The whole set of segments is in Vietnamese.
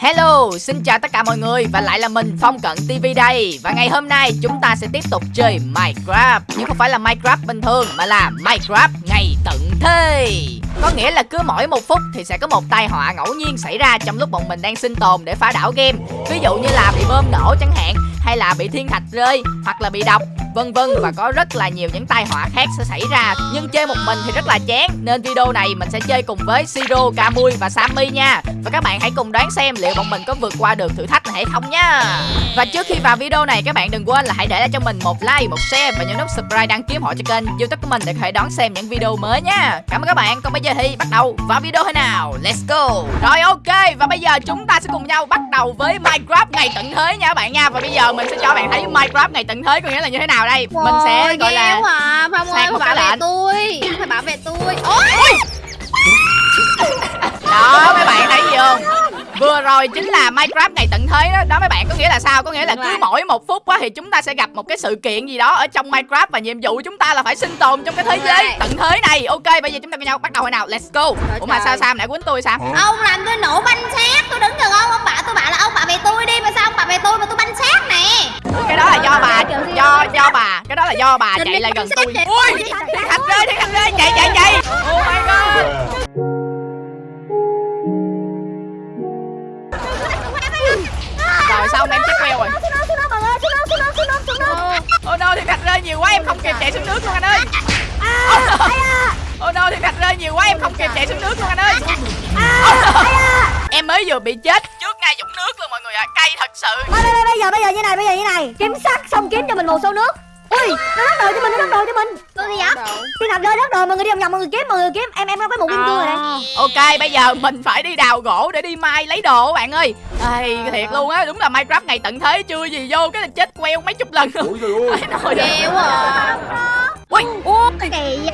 Hello, xin chào tất cả mọi người và lại là mình Phong Cận TV đây. Và ngày hôm nay chúng ta sẽ tiếp tục chơi Minecraft. Nhưng không phải là Minecraft bình thường mà là Minecraft ngày tận thế. Có nghĩa là cứ mỗi một phút thì sẽ có một tai họa ngẫu nhiên xảy ra trong lúc bọn mình đang sinh tồn để phá đảo game. Ví dụ như là bị bơm nổ chẳng hạn hay là bị thiên thạch rơi hoặc là bị độc vân vân, và có rất là nhiều những tai họa khác sẽ xảy ra. Nhưng chơi một mình thì rất là chán. Nên video này mình sẽ chơi cùng với siro camui và sammy nha. Và các bạn hãy cùng đoán xem liệu bọn mình có vượt qua được thử thách này hay không nha. Và trước khi vào video này, các bạn đừng quên là hãy để lại cho mình một like, một share và nhấn nút subscribe đăng ký họ cho kênh youtube của mình để có thể đón xem những video mới nha. Cảm ơn các bạn. Còn bây giờ thì bắt đầu vào video thế nào? Let's go. Rồi, ok. Và bây giờ chúng ta sẽ cùng nhau bắt đầu với minecraft ngày tận thế nha các bạn nha. Và bây giờ mình sẽ cho các bạn thấy minecraft ngày tận thế có nghĩa là như thế nào đây? Mình sẽ gọi là à, Phong ơi một bảo cái vệ lệnh. tôi. Phải bảo vệ tôi. Ôi! Đó mấy bạn thấy gì không? Vừa rồi chính là minecraft ngày tận thế đó. Đó mấy bạn có nghĩa là sao? Có nghĩa là cứ mỗi một phút á thì chúng ta sẽ gặp một cái sự kiện gì đó ở trong minecraft và nhiệm vụ chúng ta là phải sinh tồn trong cái thế giới tận thế này. Ok bây giờ chúng ta cùng nhau. Bắt đầu hồi nào? Let's go. Ủa mà sao sam nãy quýnh tôi sao? Ông làm tôi nổ banh xác tôi đứng gần ông ông bảo tôi bảo là ông bảo vệ tôi đi. Mà sao ông bảo vệ tôi mà tôi banh xác nè cái đó là do bà do do bà. Cái đó là do bà chạy lại gần tôi. ui thạch rơi thiên thạch rơi chạy chạy chạy. Oh my god. Rồi xong em chết queo rồi? Oh no, thiên thạch rơi nhiều quá em không kịp chạy xuống nước luôn anh ơi. Oh no, thiên thạch rơi nhiều quá em không kịp chạy xuống nước luôn anh ơi. Em mới vừa bị chết ngay dũng nước luôn mọi người ạ Cay thật sự. Bây, bây, bây giờ bây giờ như này bây giờ như này. Kiếm sắt xong kiếm cho mình một số nước. Ui nó đắt đồ cho mình nó đắt đồ cho mình. Tôi gì vậy thiên thạch rơi đắt đồ mọi người đi vòng vòng mọi người kiếm mọi người kiếm. Em em có cái một kim cương rồi đây Ok, bây giờ mình phải đi đào gỗ để đi mai lấy đồ các bạn ơi. Ây, thiệt luôn á, đúng là Minecraft ngày tận thế chưa gì vô cái là chết queo mấy chục lần luôn. Ôi trời ơi. Quá à. Ui, ui. Kỳ vậy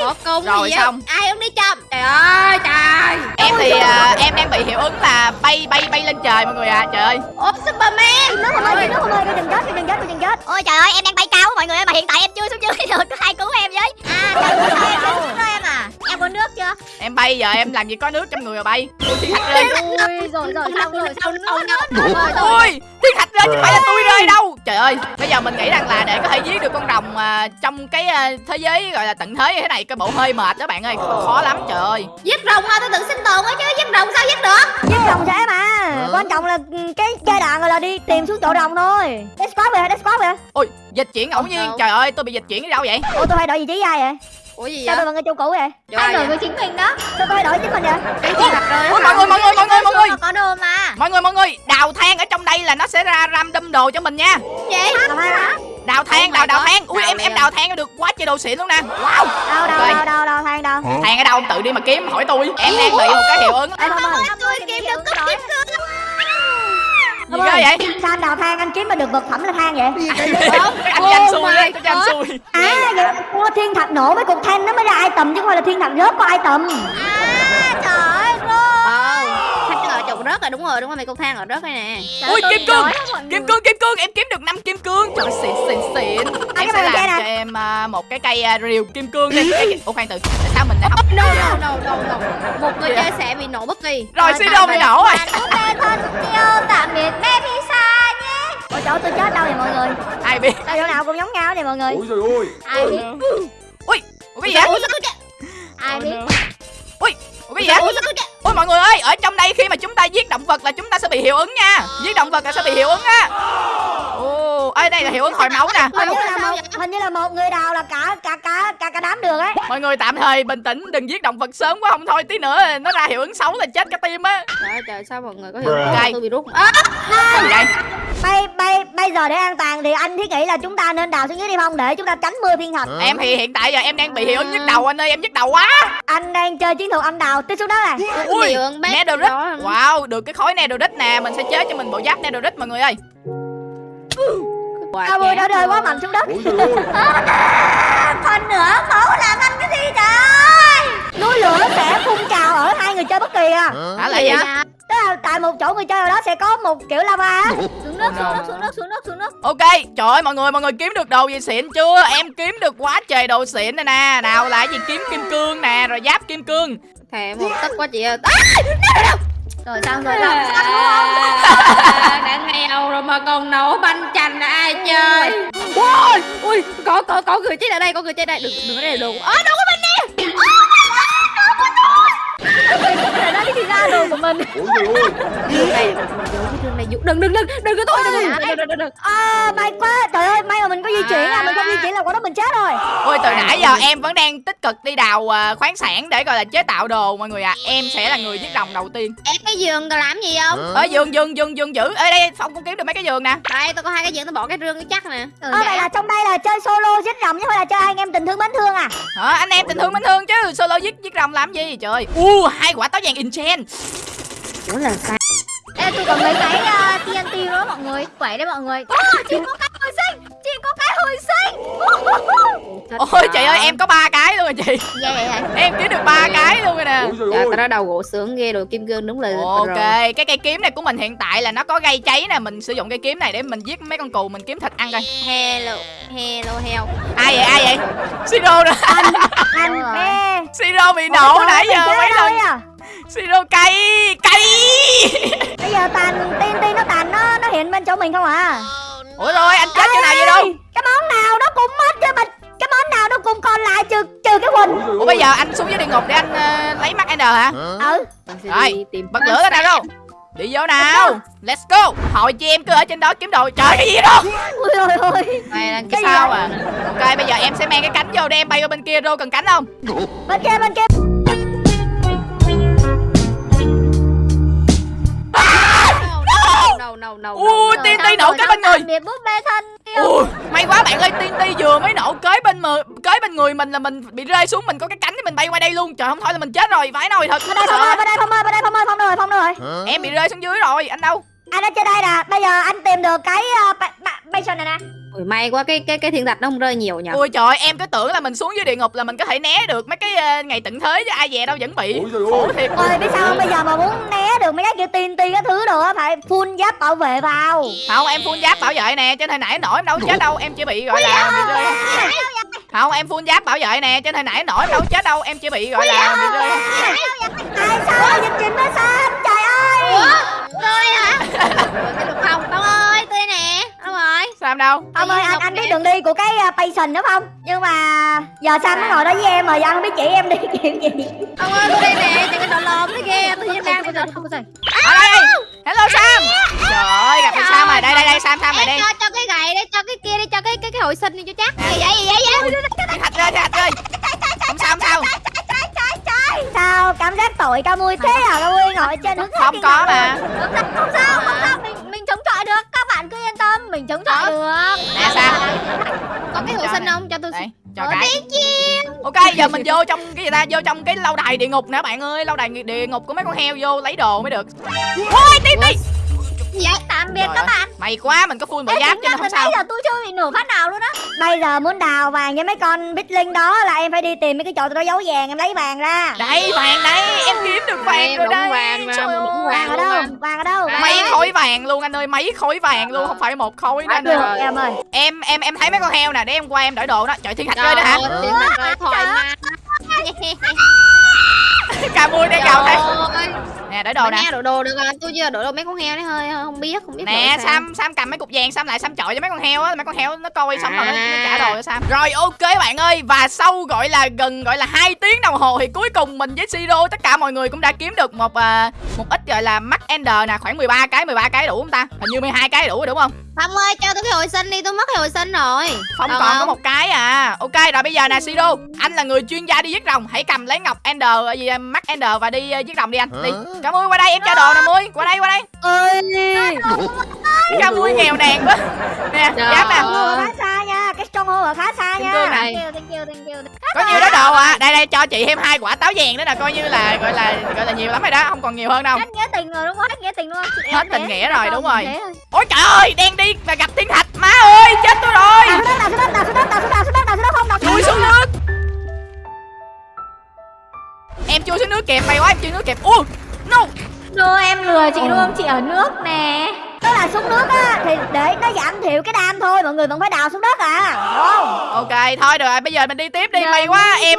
có công Rồi xong. ai không đi chậm? Trời ơi trời. Em thì à, em đang bị hiệu ứng là bay bay bay lên trời mọi người ạ Trời ơi. Ô superman. Nó không ơi nó không ơi tôi đừng chết tôi đừng chết tôi đừng chết. Ôi trời ơi em đang bay cao mọi người ơi mà hiện tại em chưa xuống dưới được có ai cứu em với? À trời ơi. sao em xuống rồi em à? Em có nước chưa? Em bay giờ em làm gì có nước trong người mà bay. Ui, thiên thạch rơi ui rồi rồi xong rồi xong nước rồi. rồi rồi. Ui, thiên thạch rơi chứ phải là tôi rơi đâu Trời ơi, bây giờ mình nghĩ rằng là để có thể giết được con rồng à, trong cái à, thế giới gọi là tận thế như thế này Cái bộ hơi mệt đó bạn ơi, khó lắm trời ơi. Giết rồng mà tôi tự sinh tồn á chứ giết rồng sao giết được? Giết rồng dễ mà quan trọng là ừ, cái giai đoạn rồi là đi tìm xuống chỗ rồng thôi. Squad về squad về Ôi, dịch chuyển ngẫu nhiên, trời ơi, tôi bị dịch chuyển đi đâu vậy? Ủa tôi hay đổi vị trí ai vậy ủa gì sao vậy? tôi bằng chỗ cũ vậy? Ai đổi với chính mình đó. Sao tôi đổi chính mình vậy? Rơi Ôi, mọi người, mọi người, mọi người, mọi người. Có đồ mà. Mọi người, mọi người, đào than ở trong đây là nó sẽ ra random đồ cho mình nha. Gì Đào than, đào đào than. Ui, em em đào than được quá trời đồ xịn luôn nè. Wow. Đâu đâu đâu đâu đâu than đâu? Than ở đâu, tự đi mà kiếm, hỏi tôi. Em đang bị một cái hiệu ứng. Em không ơi tôi kiếm được cúp kiếm cương Gì đó vậy? sao anh đào than anh kiếm mà được vật phẩm là than vậy? Anh cho anh xui á, tôi cho anh xui. À vậy mua thiên thạch nổ mấy cục than nó mới ra item chứ không phải là thiên thạch rớt có item. À trời ơi. Ờ trồng rớt rồi đúng rồi đúng rồi mấy cục than ở rớt đây nè. Ui, kim cương Kim cương, kim cương, em kiếm được 5 kim cương. Trời ơi, xịn, xịn, xịn. Em sẽ làm cho em à, một cái cây à, rìu kim cương đi. Ủa khoan từ, tại sao mình lại không no no no no no một người chơi sẽ bị nổ bất kỳ. Rồi, Siro bị nổ rồi tạm biệt baby xa nhé. Ôi trời ơi, tôi chết đâu vậy mọi người? Ai biết? Sao chỗ nào cũng giống nhau vậy mọi người? Ôi trời ơi. Ai biết? Ui, ủa cái gì vậy? Ai biết? Ui, ủa cái gì vậy? Ôi mọi người ơi, ở trong đây khi mà chúng ta giết động vật là chúng ta sẽ bị hiệu ứng nha Giết động vật là sẽ bị hiệu ứng á Ồ, ở đây là hiệu ứng hồi máu nè hình như là một vậy? hình như là một người đào là cả cả cả cả cả đám đường ấy Mọi người tạm thời bình tĩnh, đừng giết động vật sớm quá không thôi tí nữa nó ra hiệu ứng xấu là chết cả team á trời ơi, trời sao mọi người có hiểu Bruh. không? tôi bị rút à, Cái gì đây? Bây bây bây giờ để an toàn thì anh thiết nghĩ là chúng ta nên đào xuống dưới đi không? Để chúng ta tránh mưa thiên thạch Em thì hiện tại giờ em đang bị hiệu ứng nhức đầu anh ơi, em nhức đầu quá. Anh đang chơi chiến thuật anh đào tiếp xuống đó nè Ui, bét netherite đó. Wow, được cái khối netherite nè Mình sẽ chế cho mình bộ giáp netherite mọi người ơi. Quả mưa đã chén rơi quá mạnh xuống đất ơi. Phần nữa khổ làm anh cái gì trời? Núi lửa sẽ phun trào ở hai người chơi bất kỳ à. Hả là Gì gì? vậy? Là tại một chỗ người chơi nào đó sẽ có một kiểu lava á. Xuống nước xuống nước xuống nước xuống nước xuống nước. Ok, trời ơi mọi người, mọi người kiếm được đồ gì xịn chưa? Em kiếm được quá trời đồ xịn này nè. Nào là gì? Kiếm kim cương nè, rồi giáp kim cương. Thề một tấc quá chị ơi. Rồi sao rồi sao? Còn nổ banh chành là ai chơi? Ui ui có có có người chết ở đây có người chết ở đây. Đừng đừng ở đây đừng ơ đừng có mình nè Đi ra đường của mình. Ủa trời ơi rương này dụ đừng đừng đừng đừng có thôi đừng đừng đừng đừng đừng. À may quá Trời ơi may mà mình có di chuyển à. Mình không di chuyển là quả đó mình chết rồi. Ôi từ nãy giờ em vẫn đang tích cực đi đào à, khoáng sản để gọi là chế tạo đồ mọi người à Em sẽ là người giết rồng đầu tiên. Em cái giường còn làm gì không? Ở giường giường giường giường giữ Ở đây Phong cũng kiếm được mấy cái giường nè? Đây tôi có hai cái giường tôi bỏ cái rương cái chắc nè. Ơ vậy là trong đây là chơi solo giết rồng chứ không là chơi anh em tình thương mến thương à? Hả anh em tình thương mến thương chứ Solo giết giết rồng làm gì trời? U hai quả táo vàng enchant ủa là sao tôi còn mấy cái uh, TNT đó mọi người. Quẩy đấy mọi người. Chị có cái hồi sinh Ôi trời ơi em có ba cái luôn rồi chị. Dạ vậy hả? Em kiếm được ba cái luôn rồi nè. Trời tao đã đầu gỗ sướng ghê rồi kim cương đúng là Ok, rồi. cái cây kiếm này của mình hiện tại là nó có gây cháy nè. Mình sử dụng cây kiếm này để mình giết mấy con cù Mình kiếm thịt ăn coi. Hello Hello heo. Ai vậy, ai vậy? Siro đó Anh rồi. ê Siro bị nổ nãy giờ mấy lần. à. Siro cay, cay. Bây giờ tàn TNT nó tàn nó nó hiện bên chỗ mình không à? Ủa rồi, anh chết chỗ nào vậy đâu? Cái món nào nó cũng mất chứ mà Cái món nào nó cũng còn lại trừ trừ cái quỳnh ủa bây giờ anh xuống dưới địa ngục để anh ờ, lấy mắt N hả? Ừ. Rồi, Bật lửa cái nào. Đâu Đi vô nào. Let's go. Hội chị em cứ ở trên đó kiếm đồ. Trời cái gì đó? Ui ôi ôi. Này là Cái sao à? Ok bây giờ em sẽ mang cái cánh vô để em bay qua bên kia Rô cần cánh không? Bên kia bên kia. No no no Ui tiên ti nổ cái bên người? Biệt búp bê thân May quá bạn ơi tiên ti vừa mới nổ kế bên mờ kế bên người mình là mình bị rơi xuống mình có cái cánh thì mình bay qua đây luôn. Trời không thôi là mình chết rồi vãi nồi thật. Bên đây Phong ơi bên đây Phong ơi bên đây Phong ơi Phong rồi Phong rồi. Em bị rơi xuống dưới rồi anh đâu? Anh ở trên đây nè Bây giờ anh tìm được cái uh, ba, này nè Ui, may quá cái cái cái thiên thạch nó không rơi nhiều nhỉ? Ui trời em cứ tưởng là mình xuống dưới địa ngục là mình có thể né được mấy cái ờ, ngày tận thế chứ ai về đâu vẫn bị Ui, trời ơi. khổ thiệt. Ôi biết sao không? Bây giờ mà muốn né được mấy cái kiểu tiên ti cái thứ đồ á Phải full giáp bảo vệ vào. Không em full giáp bảo vệ nè trên hồi nãy nổi em đâu chết đâu em chỉ bị gọi là bị rơi. không em full giáp bảo vệ nè trên hồi nãy nổi đâu chết đâu em chỉ bị gọi là bị rơi. Ai sao? Dịch chuyển nó sao? Trời ơi. Tôi hả? Rồi cái lục không Tông ơi tôi đây nè Rồi em đâu? Ông ơi anh anh biết đường đi của cái uh, Basin đúng không? Nhưng mà Giờ Sam mới ngồi đó với em mà giờ anh không biết chỉ em đi kiểu gì? Ông ơi tôi đây nè Chẳng cái đồ lồm nó ghê Tôi chỉ đang tôi không có gì ở đây hello sam. Trời ơi gặp sam rồi. Đây đây đây sam sam lại đây. cho cho cái gậy đi Cho cái kia đi Cho cái cái cái hồi sinh đi cho chắc. Gì vậy gì vậy thạch thiên thạch rơi không sao không sao. Sao cảm giác tội ca mui thế à? Ca mui ngồi trên hướng không có mà. Không sao không sao chống chọi được. Nè sam Có cái hồi sinh không? Cho tôi đây cho Ờ, cái. Ok giờ mình vô trong cái gì ta? Vô trong cái lâu đài địa ngục nè bạn ơi. Lâu đài địa ngục của mấy con heo vô lấy đồ mới được. Ôi tí tí Dạ tạm biệt Trời các ơi, bạn. May quá mình có full bộ giáp cho nên không sao Bây giờ tôi chưa bị nổ phát nào luôn á. Bây giờ muốn đào vàng với mấy con bích linh đó là em phải đi tìm mấy cái chỗ tụi nó giấu vàng em lấy vàng ra. Đây vàng đây em kiếm được vàng Em rồi đúng đây vàng mà, Trời ơi. Vàng ở đâu? Vàng ở đâu? Mấy khối vàng luôn anh ơi mấy khối vàng luôn không phải một khối nữa anh ơi. em ơi. Em em em thấy mấy con heo nè để em qua em đổi đồ đó. Trời thiên thạch rơi đó hả? Thiên thạch rơi thoải mái cà mui đang gào thế Trời ơi. nè đổi đồ nè. đổi đồ được à tôi chưa đổi đồ mấy con heo đấy hơi không biết không biết nè sam sam cầm mấy cục vàng sam lại sam chọi cho mấy con heo á mấy con heo nó coi xong rồi nó, nó À. trả đồ cho sam. Rồi ok bạn ơi và sau gọi là gần gọi là hai tiếng đồng hồ thì cuối cùng mình với siro tất cả mọi người cũng đã kiếm được một à, một ít gọi là mắt ender nè khoảng 13 cái 13 cái đủ không ta? Hình như 12 cái đủ rồi đúng không? Phong ơi cho tôi cái hồi sinh đi Tôi mất cái hồi sinh rồi. Phong Được còn không? có một cái à. Ok rồi bây giờ nè Siro Anh là người chuyên gia đi giết rồng Hãy cầm lấy ngọc Ender ờ, gì mắt Ender và đi ờ, giết rồng đi anh. Đi. Cả Mui qua đây em cho đồ nè Mui Qua đây qua đây. Ơi Cả Mui nghèo nàn quá. Nè giáp nè khá xa nha. Cái stronghold ở khá xa nha. nè. Thank you thank you thank you. Có nhiều đó đồ à? Đây đây cho chị thêm hai quả táo vàng nữa nè. Coi như là gọi là gọi là nhiều lắm rồi đó. Không còn nhiều hơn đâu. Hết nghĩa tình rồi đúng không? Hết nghĩa tình luôn. Hết tình nghĩa rồi, đúng rồi. Ôi trời ơi Đen đi và gặp thiên thạch Má ơi chết tôi rồi. Xuống đất xuống đất xuống đất xuống đất đào xuống đất không đào Chui xuống nước Em chui xuống nước kịp May quá em chui nước kịp Ui No. Đô em lừa chị không? Chị ở nước nè. Tức là xuống nước á thì để nó giảm thiểu cái đam thôi mọi người vẫn phải đào xuống đất à. Không. Ok thôi được rồi Bây giờ mình đi tiếp đi. May quá em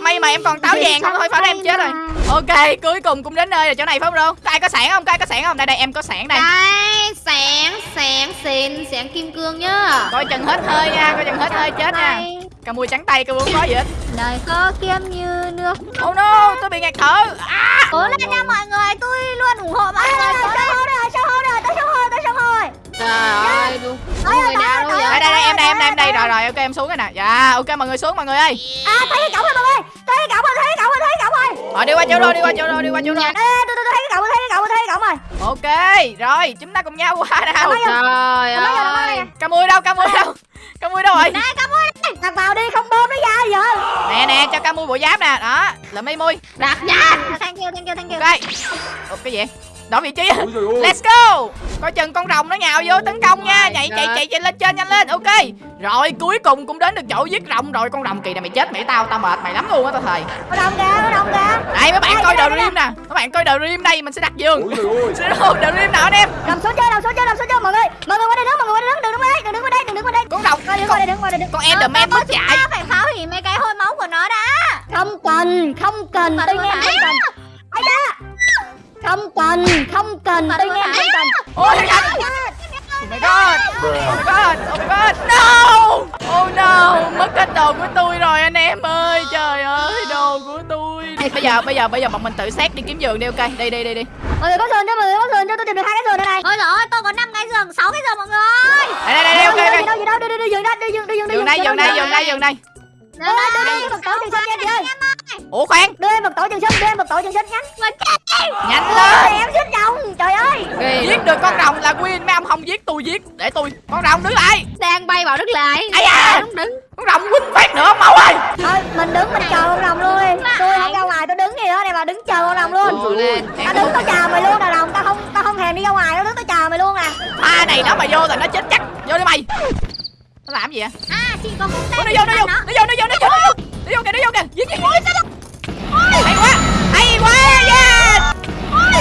May mà em còn táo vàng. không thôi phải em chết rồi. Ok cuối cùng cũng đến nơi rồi chỗ này phải không luôn ai có sẵn không? Ai có sẵn không? Đây đây em có sẵn đây. Đây sáng sáng xịn sáng kim cương nhá. Coi chừng hết hơi nha coi chừng hết hơi chết nha. Cà mui trắng tay cà mui không có gì hết đời có kem như nước oh no tôi bị ngạt thở. À, cố lên nha mọi người tôi luôn ủng hộ mọi người. Cố lên. Hô rồi, sao hô rồi, tới sao hô, tới sao hô trời ơi đúng. Người nào đâu vậy đây đây em đây em đây em đây. rồi rồi ok em xuống rồi nè. Dạ ok mọi người xuống mọi người ơi. À, thấy cái cổng rồi mọi người Thấy cái cổng rồi, thấy cái cổng rồi, thấy cái cổng rồi. Rồi đi qua chỗ rồi đi qua chỗ rồi đi qua chỗ rồi Ê, tôi, tôi, tôi thấy cái cổng rồi, thấy cái cổng rồi, thấy cái cổng rồi. Ok rồi chúng ta cùng nhau qua nào. trời ơi nè. cà mui đâu cà mui đâu. Cà mui đâu rồi. Nè, cổng Đặt vào đi, không bơm nó ra giờ nè nè cho cà mui bộ giáp nè. Đó là mi mui. Đặt nhanh. Thank you thank you thank you. Ok. Ủa, cái gì đổi vị trí. Let's go. Coi chừng con rồng nó nhào vô tấn công nha. My chạy chạy chạy chạy lên trên nhanh lên. Ok. Rồi cuối cùng cũng đến được chỗ giết rồng rồi. Con rồng kỳ này mày chết mày tao tao mệt mày lắm luôn á tao thầy Nó đồng kìa, nó đồng kìa đây mấy bạn Đây, coi rim nè. Mấy bạn coi rim đây mình sẽ đặt giường. Ôi trời ơi. sẽ con enderman mất chạy ta phải phá hủy mấy cái hôi máu của nó đã. Không cần, không cần, tôi nghe Bây giờ bây giờ bây giờ bọn mình tự xét đi kiếm giường đi ok Đi đi đi đi Mọi người có giường cho, mọi người có giường cho, tôi tìm được hai cái giường đây này ôi rồi tôi có 5 cái giường 6 cái giường mọi người Đây đây đây ok Gì ok đâu, gì đâu, đi, đi, đi, giường đây, đi, giường, đi, giường, đi, Giường đây giường đây giường đây giường đây Đưa đây, đưa đây, một tổ trường sinh nha chị ơi Ủa khoan. Đưa em một tổ trường sinh, đưa em một tổ trường sinh nhanh. Nhanh lên. em xích rồng, trời ơi. Ghê Giết được con rồng là win Mấy ông không giết tôi giết. Để tôi Con rồng đứng lại. Đang bay vào đất lại Ây da. đứng. Con rồng win phát nữa mau ơi. Thôi, mình đứng, mình chờ con rồng luôn. Đi Tôi không ra ngoài, tôi đứng gì đó này mà đứng chờ con rồng luôn. Tao đứng tao chờ mày luôn nè rồng, tao không tao không thèm đi ra ngoài, tao đứng tao chờ mày luôn nè Pha này nó mà vô là nó chết chắc. Vô đi mày Nó làm gì vậy? À chị có cung Ủa, tên nó vô nó vô nó vô nó vô nó vô nó vô. Nó vô kìa nó vô kìa. Giết giết. Giết hay quá hay quá yes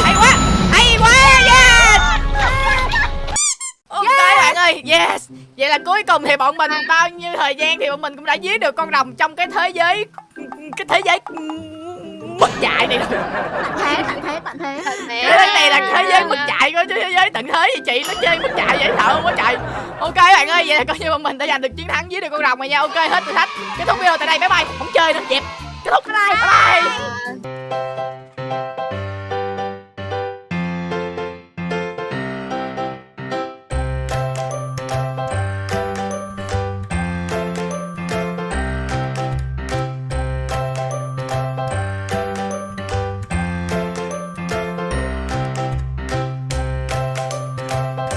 hay quá hay quá yes ok bạn ơi yes vậy là cuối cùng thì bọn mình bao nhiêu thời gian thì bọn mình cũng đã giết được con rồng trong cái thế giới cái thế giới mất chạy này rồi tận thế tận thế. Tận thế. Cái thế này là thế giới mất chạy của chứ thế giới tận thế thì chị. Nó chơi mất chạy dễ sợ không có chạy. Ok bạn ơi vậy là coi như bọn mình đã giành được chiến thắng giết được con rồng rồi nha. Ok hết thử thách. Kết thúc video tại đây. Bye bye. Không chơi nữa. Dẹp kết thúc. Bye. Bye, bye.